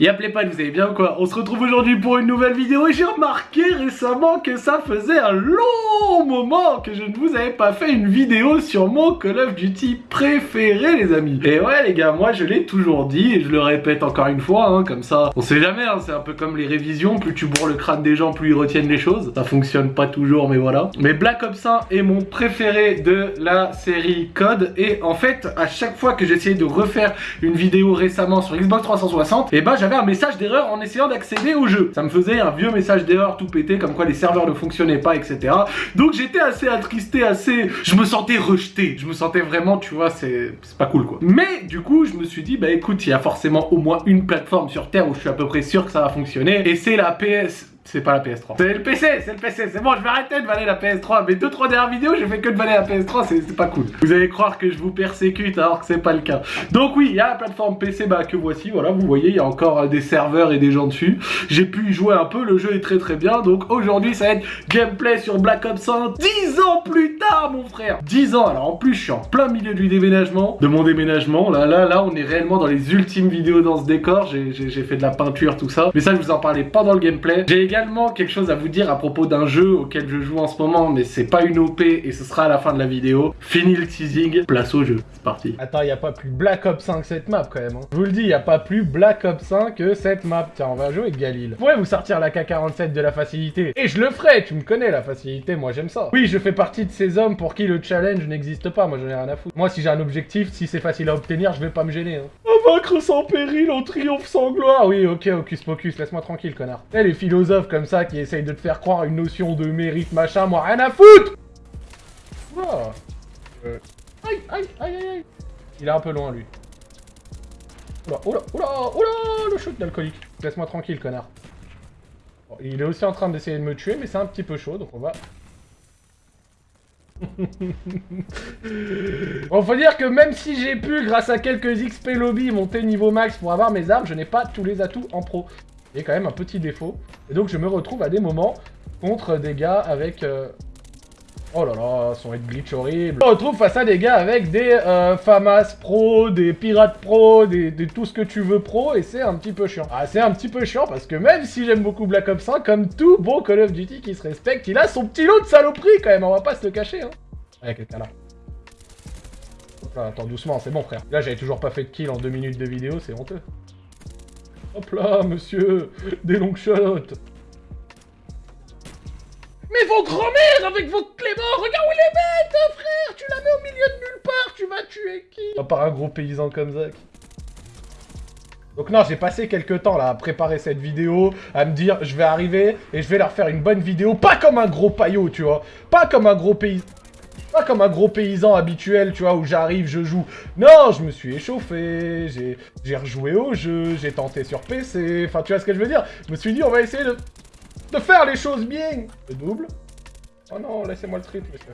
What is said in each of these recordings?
Y'a pas, vous allez bien ou quoi On se retrouve aujourd'hui pour une nouvelle vidéo et j'ai remarqué récemment que ça faisait un long moment que je ne vous avais pas fait une vidéo sur mon Call of Duty préféré les amis. Et ouais les gars, moi je l'ai toujours dit et je le répète encore une fois, hein, comme ça, on sait jamais, hein, c'est un peu comme les révisions, plus tu bourres le crâne des gens, plus ils retiennent les choses. Ça fonctionne pas toujours mais voilà. Mais Black Ops 1 est mon préféré de la série Code et en fait à chaque fois que j'essayais de refaire une vidéo récemment sur Xbox 360, et bah j'avais un message d'erreur en essayant d'accéder au jeu. Ça me faisait un vieux message d'erreur tout pété, comme quoi les serveurs ne fonctionnaient pas, etc. Donc j'étais assez attristé, assez... Je me sentais rejeté. Je me sentais vraiment, tu vois, c'est pas cool, quoi. Mais du coup, je me suis dit, bah écoute, il y a forcément au moins une plateforme sur Terre où je suis à peu près sûr que ça va fonctionner. Et c'est la PS c'est pas la PS3. C'est le PC, c'est le PC, c'est bon, je vais arrêter de valer la PS3. Mais deux trois dernières vidéos, j'ai fait que de valer la PS3, c'est pas cool. Vous allez croire que je vous persécute alors que c'est pas le cas. Donc oui, il y a la plateforme PC bah, que voici, voilà, vous voyez, il y a encore euh, des serveurs et des gens dessus. J'ai pu y jouer un peu, le jeu est très très bien. Donc aujourd'hui, ça va être gameplay sur Black Ops 1 10 ans plus tard, mon frère 10 ans, alors en plus, je suis en plein milieu du déménagement, de mon déménagement. Là, là, là, on est réellement dans les ultimes vidéos dans ce décor. J'ai fait de la peinture, tout ça. Mais ça, je vous en parlais pas dans le gameplay. Également quelque chose à vous dire à propos d'un jeu auquel je joue en ce moment, mais c'est pas une OP et ce sera à la fin de la vidéo. Fini le teasing, place au jeu. C'est parti. Attends, il a pas plus Black Ops 5 que cette map quand même. Hein. Je vous le dis, il a pas plus Black Ops 5 que cette map. Tiens, on va jouer avec Galil. Vous pourrez vous sortir la K-47 de la facilité. Et je le ferai, tu me connais la facilité, moi j'aime ça. Oui, je fais partie de ces hommes pour qui le challenge n'existe pas, moi j'en ai rien à foutre. Moi si j'ai un objectif, si c'est facile à obtenir, je vais pas me gêner. Hein. Vaincre sans péril, en triomphe sans gloire. Oui, ok, Hocus Pocus, laisse-moi tranquille, connard. Eh, les philosophes comme ça qui essayent de te faire croire une notion de mérite, machin, moi rien à foutre oh. aïe, aïe, aïe, aïe. Il est un peu loin, lui. Oula, oula, oula, oula, le shoot d'alcoolique. Laisse-moi tranquille, connard. il est aussi en train d'essayer de me tuer, mais c'est un petit peu chaud, donc on va bon, faut dire que même si j'ai pu, grâce à quelques XP lobby, monter niveau max pour avoir mes armes, je n'ai pas tous les atouts en pro. Il y a quand même un petit défaut. Et donc je me retrouve à des moments contre des gars avec... Euh, oh là là, son head glitch horrible. Me retrouve face à des gars avec des euh, FAMAS pro, des pirates pro, des, tout ce que tu veux pro, et c'est un petit peu chiant. Ah, c'est un petit peu chiant parce que même si j'aime beaucoup Black Ops 1, comme tout bon Call of Duty qui se respecte, il a son petit lot de saloperie quand même, on va pas se le cacher, hein. Y'a quelqu'un là. Hop là, attends, doucement, c'est bon frère. Là, j'avais toujours pas fait de kill en deux minutes de vidéo, c'est honteux. Hop là, monsieur Des longs shots mais vos grand-mères avec vos cléments Regarde où il est bête, hein, frère Tu la mets au milieu de nulle part, tu vas tuer qui? À part un gros paysan comme Zach. Donc non, j'ai passé quelques temps là à préparer cette vidéo, à me dire je vais arriver et je vais leur faire une bonne vidéo, pas comme un gros paillot, tu vois, pas comme un gros paysan, pas comme un gros paysan habituel, tu vois, où j'arrive, je joue. Non, je me suis échauffé, j'ai rejoué au jeu, j'ai tenté sur PC, enfin tu vois ce que je veux dire? Je me suis dit on va essayer de de faire les choses bien. Le double? Oh non, laissez-moi le triple, monsieur.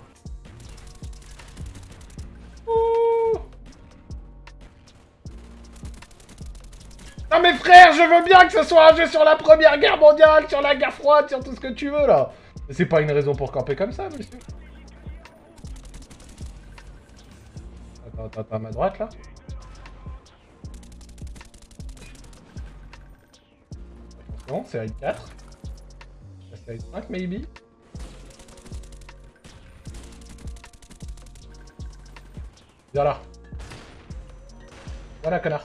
Non mais frère, je veux bien que ce soit un jeu sur la première guerre mondiale, sur la guerre froide, sur tout ce que tu veux là. C'est pas une raison pour camper comme ça, monsieur. Attends, attends, à ma droite là. Attention, série 4. 5 maybe Viens là. Voilà, connard.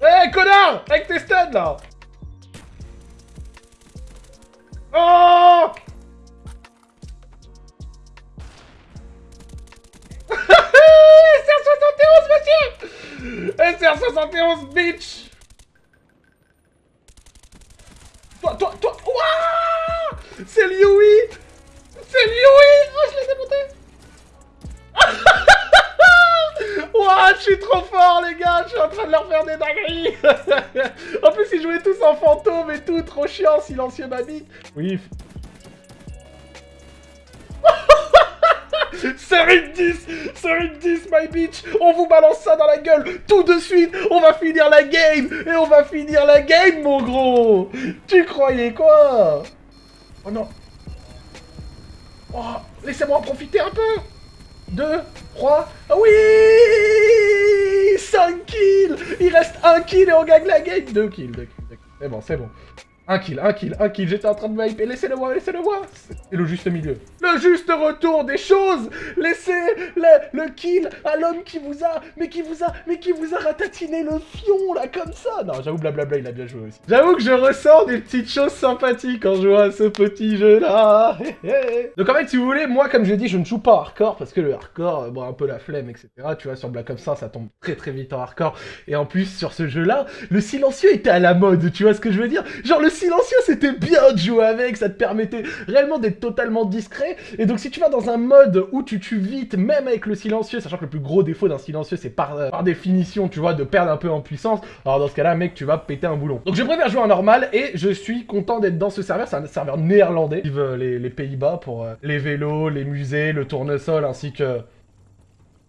Hé, hey, connard Avec tes studs, là 71, bitch! Toi, toi, toi Ouah! C'est Lioui! C'est Lioui! Oh, je l'ai fait monter! Je suis trop fort, les gars Je suis en train de leur faire des dingueries! En plus, ils jouaient tous en fantôme et tout, trop chiant, silencieux, babique Oui, Série 10 Série 10, my bitch. On vous balance ça dans la gueule tout de suite. On va finir la game. Et on va finir la game, mon gros. Tu croyais quoi? Oh non. Oh Laissez-moi en profiter un peu. 2, 3, oui! 5 kills. Il reste 1 kill et on gagne la game. 2 kills, 2 kills, 2 kills. C'est bon, c'est bon. Un kill, un kill, un kill, j'étais en train de m'hyper, laissez-le moi, laissez-le moi C'est le juste milieu. Le juste retour des choses. Laissez le, le kill à l'homme qui vous a, mais qui vous a, mais qui vous a ratatiné le fion, là, comme ça. Non, j'avoue, blablabla, il a bien joué aussi. J'avoue que je ressens des petites choses sympathiques je vois à ce petit jeu-là. Donc en fait, si vous voulez, moi, comme je l'ai dit, je ne joue pas hardcore, parce que le hardcore, bon, un peu la flemme, etc. Tu vois, sur Black Ops 1, ça tombe très très vite en hardcore. Et en plus, sur ce jeu-là, le silencieux était à la mode, tu vois ce que je veux dire? Genre, le silencieux, c'était bien de jouer avec, ça te permettait réellement d'être totalement discret. Et donc, si tu vas dans un mode où tu tues vite, même avec le silencieux, sachant que le plus gros défaut d'un silencieux, c'est par, euh, définition, tu vois, de perdre un peu en puissance, alors dans ce cas-là, mec, tu vas péter un boulon. Donc, je préfère jouer en normal, et je suis content d'être dans ce serveur. C'est un serveur néerlandais, les, les Pays-Bas pour euh, les vélos, les musées, le tournesol, ainsi que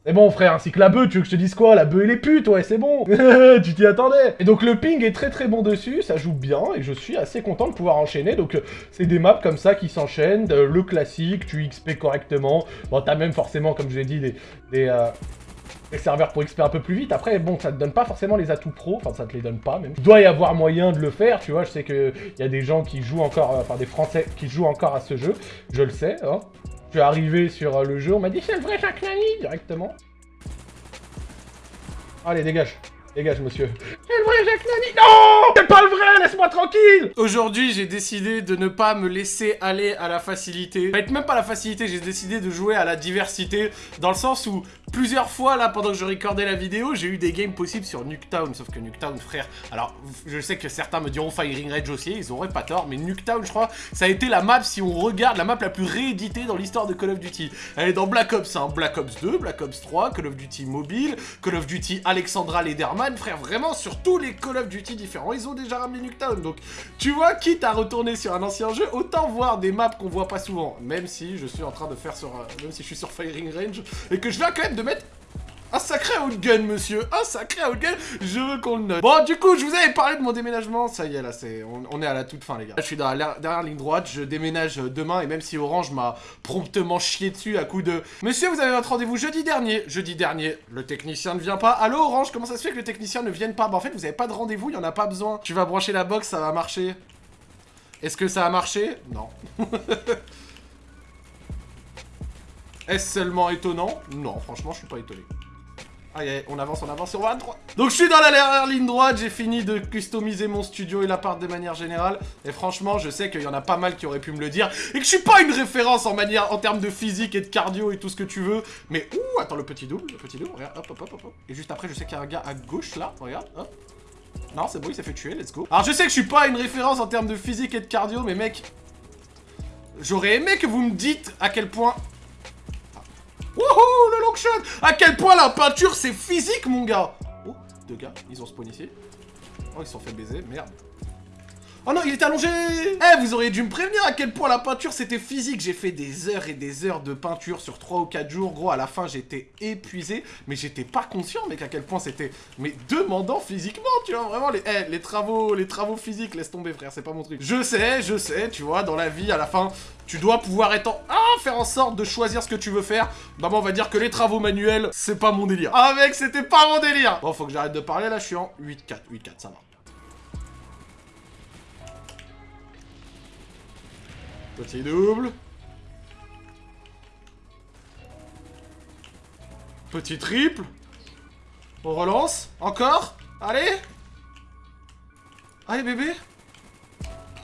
c'est bon frère, ainsi que la bœuf, tu veux que je te dise quoi? La bœuf et les putes, ouais c'est bon. Tu t'y attendais. Et donc le ping est très très bon dessus, ça joue bien, et je suis assez content de pouvoir enchaîner, donc euh, c'est des maps comme ça qui s'enchaînent, le classique, tu XP correctement, bon t'as même forcément, comme je l'ai dit, des, euh, serveurs pour XP un peu plus vite, après bon ça te donne pas forcément les atouts pro, enfin ça te les donne pas même. Il doit y avoir moyen de le faire, tu vois, je sais qu'il y a des gens qui jouent encore, euh, enfin des français qui jouent encore à ce jeu, je le sais, hein. Je suis arrivé sur euh, le jeu, on m'a dit c'est le vrai Jacques directement. Allez, dégage. Dégage, monsieur. Jacques Nani Non C'est pas le vrai Laisse-moi tranquille Aujourd'hui, j'ai décidé de ne pas me laisser aller à la facilité. Fait, même pas la facilité, j'ai décidé de jouer à la diversité. Dans le sens où Plusieurs fois, là, pendant que je recordais la vidéo, j'ai eu des games possibles sur Nuketown. Sauf que Nuketown, frère... Alors, je sais que certains me diront Firing Rage aussi, ils auraient pas tort. Mais Nuketown, je crois, ça a été la map, si on regarde, la map la plus rééditée dans l'histoire de Call of Duty. Elle est dans Black Ops 1, Black Ops 2, Black Ops 3, Call of Duty Mobile, Call of Duty Alexandra Lederman. Frère, vraiment, sur tous les Call of Duty différents, ils ont déjà ramené Nuketown. Donc, tu vois, quitte à retourner sur un ancien jeu, autant voir des maps qu'on voit pas souvent. Même si je suis en train de faire sur... Euh, même si je suis sur Firing Range, et que je viens quand même de mettre un sacré outgun, monsieur Un sacré outgun Je veux qu'on le note. Bon, du coup, je vous avais parlé de mon déménagement. Ça y est, là, c'est... On, est à la toute fin, les gars. je suis dans la dernière ligne droite. Je déménage demain. Et même si Orange m'a promptement chié dessus à coup de... Monsieur, vous avez votre rendez-vous jeudi dernier. Jeudi dernier, le technicien ne vient pas. Allô, Orange, comment ça se fait que le technicien ne vienne pas? Bah, en fait, vous avez pas de rendez-vous. Il y en a pas besoin. Tu vas brancher la box, ça va marcher. Est-ce que ça a marché? Non. Est-ce seulement étonnant? Non, franchement, je suis pas étonné. Aïe, on avance, on avance, on va à droite. Donc je suis dans la dernière ligne droite, j'ai fini de customiser mon studio et l'appart de manière générale. Et franchement, je sais qu'il y en a pas mal qui auraient pu me le dire. Et que je suis pas une référence en termes de physique et de cardio et tout ce que tu veux. Mais, ouh, attends, le petit double, le petit double, regarde, hop, hop, hop, hop. Et juste après, je sais qu'il y a un gars à gauche, là, regarde. Non, c'est bon, il s'est fait tuer, let's go. Alors je sais que je suis pas une référence en termes de physique et de cardio, mais mec... J'aurais aimé que vous me dites à quel point Wouhou, À quel point la peinture, c'est physique, mon gars Oh, deux gars, ils ont spawn ici. Oh, ils se sont fait baiser, merde. Oh non, il est allongé Eh, vous auriez dû me prévenir à quel point la peinture c'était physique. J'ai fait des heures et des heures de peinture sur 3 ou 4 jours. Gros, à la fin, j'étais épuisé. Mais j'étais pas conscient, mec, à quel point c'était... Mais demandant physiquement, tu vois, vraiment, les, eh, les travaux les travaux physiques, laisse tomber, frère, c'est pas mon truc. Je sais, je sais, tu vois, dans la vie, à la fin, tu dois pouvoir être en... Ah, faire en sorte de choisir ce que tu veux faire. Bah, on va dire que les travaux manuels, c'est pas mon délire. Ah, mec, c'était pas mon délire Bon, faut que j'arrête de parler, là, je suis en 8-4, 8-4, ça va. Petit double. Petit triple. On relance. Encore. Allez. Allez, bébé.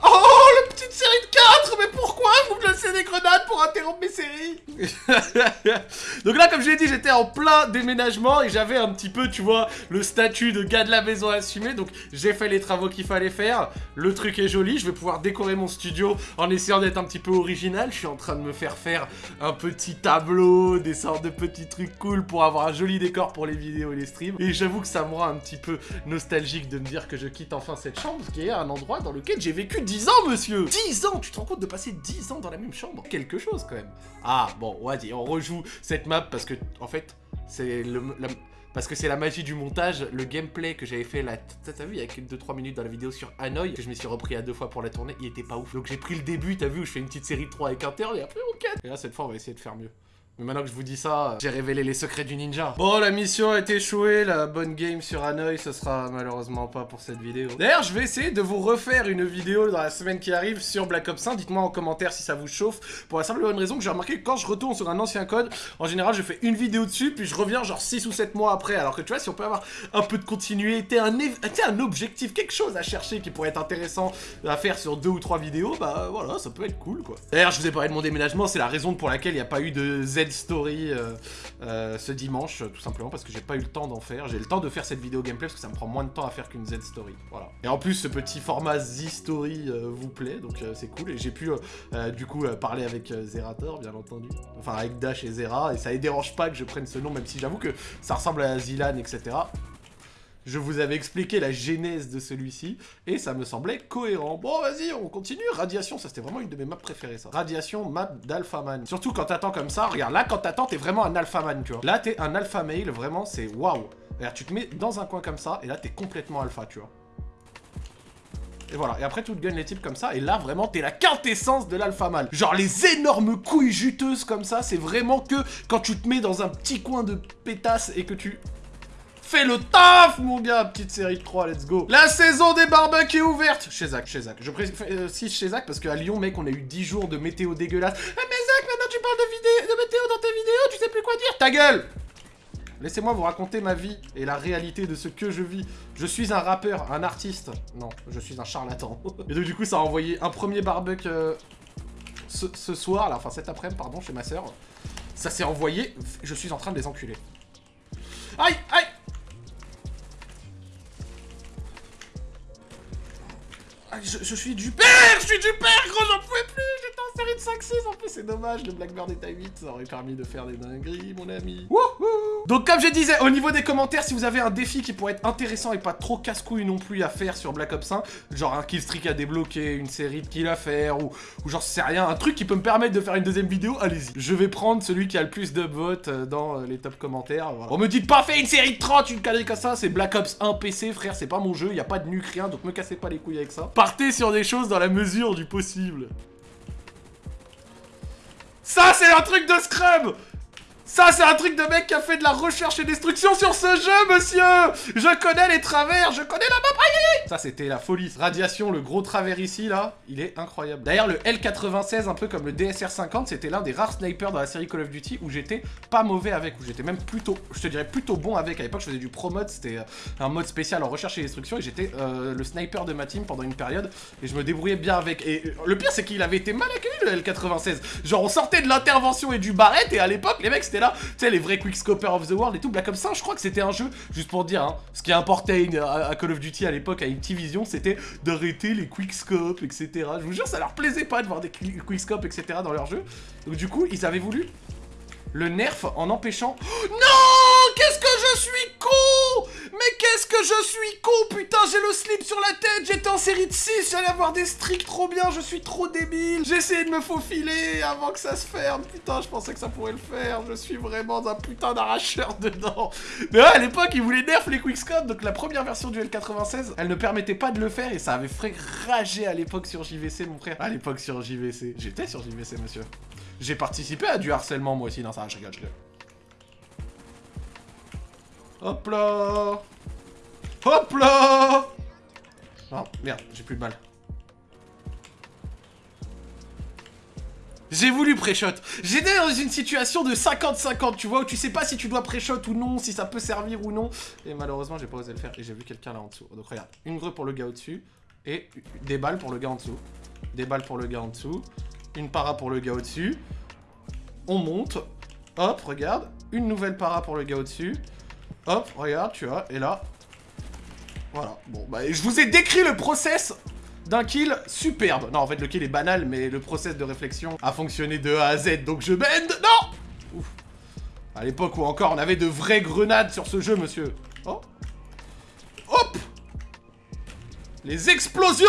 Oh, le petite série de 4 Mais pourquoi vous me laissez des grenades pour interrompre mes séries? Donc là, comme je l'ai dit, j'étais en plein déménagement et j'avais un petit peu, tu vois, le statut de gars de la maison assumé. Donc j'ai fait les travaux qu'il fallait faire. Le truc est joli. Je vais pouvoir décorer mon studio en essayant d'être un petit peu original. Je suis en train de me faire faire un petit tableau, des sortes de petits trucs cool pour avoir un joli décor pour les vidéos et les streams. Et j'avoue que ça me rend un petit peu nostalgique de me dire que je quitte enfin cette chambre, qui est un endroit dans lequel j'ai vécu 10 ans, monsieur 10 ans Tu te rends de passer 10 ans dans la même chambre? Quelque chose, quand même. Ah, bon, vas-y, on rejoue cette map parce que, en fait, c'est le... Parce que c'est la magie du montage, le gameplay que j'avais fait là, t'as vu, il y a 2-3 minutes dans la vidéo sur Hanoï, que je me suis repris à deux fois pour la tournée, il était pas ouf. Donc j'ai pris le début, t'as vu, où je fais une petite série de 3 avec un et après on 4. Et là, cette fois, on va essayer de faire mieux. Mais maintenant que je vous dis ça, j'ai révélé les secrets du ninja. Bon, la mission été échouée, la bonne game sur Hanoï, ce sera malheureusement pas pour cette vidéo. D'ailleurs, je vais essayer de vous refaire une vidéo dans la semaine qui arrive sur Black Ops 1. Dites-moi en commentaire si ça vous chauffe. Pour la simple bonne raison que j'ai remarqué que quand je retourne sur un ancien code, en général, je fais une vidéo dessus, puis je reviens genre 6 ou 7 mois après. Alors que tu vois, si on peut avoir un peu de continuité, un, un objectif, quelque chose à chercher qui pourrait être intéressant à faire sur deux ou trois vidéos, bah voilà, ça peut être cool quoi. D'ailleurs, je vous ai parlé de mon déménagement, c'est la raison pour laquelle il n'y a pas eu de Z story euh, euh, ce dimanche, tout simplement parce que j'ai pas eu le temps d'en faire. J'ai le temps de faire cette vidéo gameplay parce que ça me prend moins de temps à faire qu'une Z story. Voilà. Et en plus, ce petit format Z story euh, vous plaît, donc c'est cool. Et j'ai pu du coup parler avec Zerator, bien entendu. Enfin, avec Dash et Zera, et ça ne dérange pas que je prenne ce nom, même si j'avoue que ça ressemble à Zilan, etc. Je vous avais expliqué la genèse de celui-ci, et ça me semblait cohérent. Bon, vas-y, on continue. Radiation, ça c'était vraiment une de mes maps préférées, ça. Radiation, map d'alphaman. Surtout quand t'attends comme ça, regarde, là, quand t'attends, t'es vraiment un alphaman, tu vois. Là, t'es un alpha male, vraiment, c'est waouh. Regarde, tu te mets dans un coin comme ça, et là, t'es complètement alpha, tu vois. Et voilà, et après tu te gagnes les types comme ça, et là vraiment t'es la quintessence de l'alpha male. Genre les énormes couilles juteuses comme ça, c'est vraiment que quand tu te mets dans un petit coin de pétasse et que tu Fais le taf, mon gars Petite série 3, let's go La saison des barbecues est ouverte Chez Zach, chez Zach. Je précise euh, chez Zach parce qu'à Lyon, mec, on a eu 10 jours de météo dégueulasse. Eh, mais Zach, maintenant tu parles de, vidéo, de météo dans tes vidéos, tu sais plus quoi dire Ta gueule Laissez-moi vous raconter ma vie et la réalité de ce que je vis. Je suis un rappeur, un artiste. Non, je suis un charlatan. et donc du coup, ça a envoyé un premier barbecue euh, ce, soir, là, enfin cet après-midi, pardon, chez ma soeur. Ça s'est envoyé, je suis en train de les enculer. Aïe, aïe je, suis du père Je suis du père, gros, j'en pouvais plus J'étais en série de 5-6, en plus, c'est dommage, le Blackbird est à 8, ça aurait permis de faire des dingueries, mon ami. Wouhou Donc, comme je disais, au niveau des commentaires, si vous avez un défi qui pourrait être intéressant et pas trop casse-couille non plus à faire sur Black Ops 1, genre un killstreak à débloquer, une série de kills à faire, ou, genre, c'est rien, un truc qui peut me permettre de faire une deuxième vidéo, allez-y. Je vais prendre celui qui a le plus de votes euh, dans euh, les top commentaires, On me dit pas faire une série de 30, une connerie comme ça, c'est Black Ops 1 PC, frère, c'est pas mon jeu, y a pas de nuque, rien, donc me cassez pas les couilles avec ça partez sur des choses dans la mesure du possible. Ça, c'est un truc de Scrub ça, c'est un truc de mec qui a fait de la recherche et destruction sur ce jeu, monsieur Je connais les travers, je connais la map, aïe Ça, c'était la folie. Radiation, le gros travers ici, là, il est incroyable. D'ailleurs, le L96, un peu comme le DSR50, c'était l'un des rares snipers dans la série Call of Duty où j'étais pas mauvais avec, où j'étais même plutôt, je te dirais plutôt bon avec. À l'époque, je faisais du pro mode, c'était euh, un mode spécial en recherche et destruction, et j'étais euh, le sniper de ma team pendant une période, et je me débrouillais bien avec. Et euh, le pire, c'est qu'il avait été mal accueilli, le L96. Genre, on sortait de l'intervention et du barrette, et à l'époque, les mecs, c'était là, tu sais, les vrais Quickscoper of the World et tout. Black Ops 5, je crois que c'était un jeu, juste pour dire, hein, ce qui importait à, Call of Duty à l'époque, à Activision, c'était d'arrêter les Quickscopes, etc. Je vous jure, ça leur plaisait pas de voir des Quickscopes, etc. dans leur jeu. Donc du coup, ils avaient voulu le nerf en empêchant... non Qu'est-ce que je suis con je suis con Putain, j'ai le slip sur la tête J'étais en série de 6, j'allais avoir des streaks trop bien, je suis trop débile J'ai essayé de me faufiler avant que ça se ferme Putain, je pensais que ça pourrait le faire Je suis vraiment un putain d'arracheur dedans Mais à l'époque, ils voulaient nerf les quickscope Donc la première version du L96, elle ne permettait pas de le faire Et ça avait fait rager à l'époque sur JVC, mon frère À l'époque sur JVC J'étais sur JVC, monsieur j'ai participé à du harcèlement moi aussi. Non, ça, je rigole, je rigole. Hop là Hop là Oh, merde, j'ai plus de balles. J'ai voulu pré-shot. J'étais dans une situation de 50-50, tu vois, où tu sais pas si tu dois pré-shot ou non, si ça peut servir ou non. Et malheureusement, j'ai pas osé le faire et j'ai vu quelqu'un là en dessous. Donc regarde, une grue pour le gars au-dessus et des balles pour le gars en dessous. Des balles pour le gars en dessous une para pour le gars au-dessus. On monte. Hop, regarde. Une nouvelle para pour le gars au-dessus. Hop, regarde, tu vois. Et là... Voilà. Bon, bah, je vous ai décrit le process d'un kill superbe. Non, en fait, le kill est banal, mais le process de réflexion a fonctionné de A à Z, donc je bend. Non Ouf. À l'époque où encore on avait de vraies grenades sur ce jeu, monsieur. Oh Hop Les explosions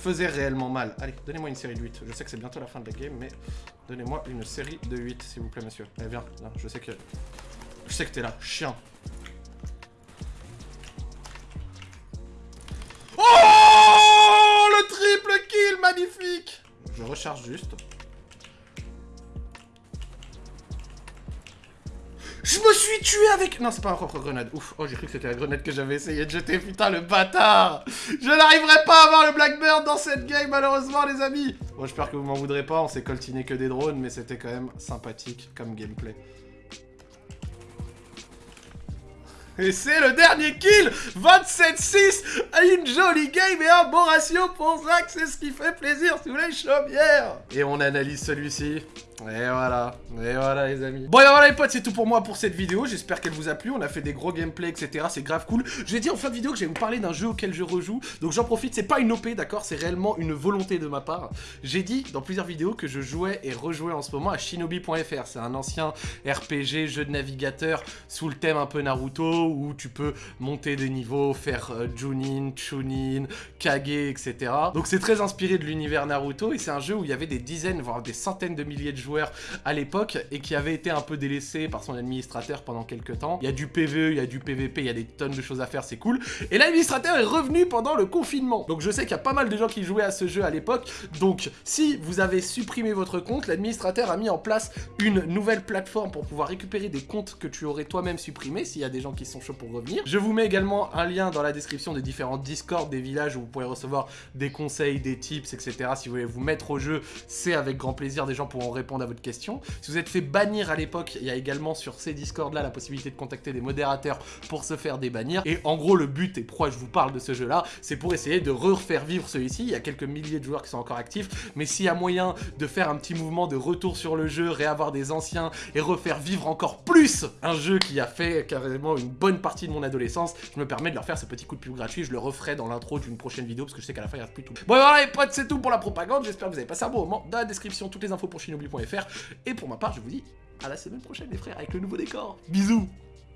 faisait réellement mal. Allez, donnez-moi une série de 8. Je sais que c'est bientôt la fin de la game, mais donnez-moi une série de 8, s'il vous plaît, monsieur. Allez, viens, je sais que... Je sais que t'es là, chien. Oh Le triple kill, magnifique Je recharge juste. Je me suis tué avec... Non, c'est pas ma propre grenade. Ouf. Oh, j'ai cru que c'était la grenade que j'avais essayé de jeter. Putain, le bâtard Je n'arriverai pas à avoir le Blackbird dans cette game, malheureusement, les amis Bon, j'espère que vous m'en voudrez pas. On s'est coltiné que des drones, mais c'était quand même sympathique comme gameplay. Et c'est le dernier kill 27-6 Une jolie game et un bon ratio pour Zach, c'est ce qui fait plaisir sous les chaumières Et on analyse celui-ci. Et voilà, et voilà les amis. Bon et voilà les potes, c'est tout pour moi pour cette vidéo. J'espère qu'elle vous a plu. On a fait des gros gameplays, etc. C'est grave cool. Je vais dire en fin de vidéo que je vais vous parler d'un jeu auquel je rejoue. Donc j'en profite, c'est pas une OP, d'accord? C'est réellement une volonté de ma part. J'ai dit dans plusieurs vidéos que je jouais et rejouais en ce moment à shinobi.fr. C'est un ancien RPG, jeu de navigateur sous le thème un peu Naruto où tu peux monter des niveaux, faire euh, Junin, Chunin, Kage, etc. Donc c'est très inspiré de l'univers Naruto et c'est un jeu où il y avait des dizaines, voire des centaines de milliers de joueur à l'époque et qui avait été un peu délaissé par son administrateur pendant quelques temps. Il y a du PvE, il y a du PvP, il y a des tonnes de choses à faire, c'est cool. Et l'administrateur est revenu pendant le confinement. Donc je sais qu'il y a pas mal de gens qui jouaient à ce jeu à l'époque. Donc si vous avez supprimé votre compte, l'administrateur a mis en place une nouvelle plateforme pour pouvoir récupérer des comptes que tu aurais toi-même supprimés s'il y a des gens qui sont chauds pour revenir. Je vous mets également un lien dans la description des différents Discord des villages où vous pourrez recevoir des conseils, des tips, etc. Si vous voulez vous mettre au jeu, c'est avec grand plaisir. Des gens pourront répondre à votre question. Si vous êtes fait bannir à l'époque, il y a également sur ces Discord là la possibilité de contacter des modérateurs pour se faire débannir. Et en gros, le but, et pourquoi je vous parle de ce jeu là, c'est pour essayer de refaire vivre celui-ci. Il y a quelques milliers de joueurs qui sont encore actifs, mais s'il y a moyen de faire un petit mouvement de retour sur le jeu, réavoir des anciens et refaire vivre encore plus un jeu qui a fait carrément une bonne partie de mon adolescence, je me permets de leur faire ce petit coup de pub gratuit. Je le referai dans l'intro d'une prochaine vidéo parce que je sais qu'à la fin il reste plus tout. Bon voilà les potes, c'est tout pour la propagande. J'espère que vous avez passé un bon moment. Dans la description, toutes les infos pour shinobi.fr et pour ma part, je vous dis à la semaine prochaine les frères avec le nouveau décor. Bisous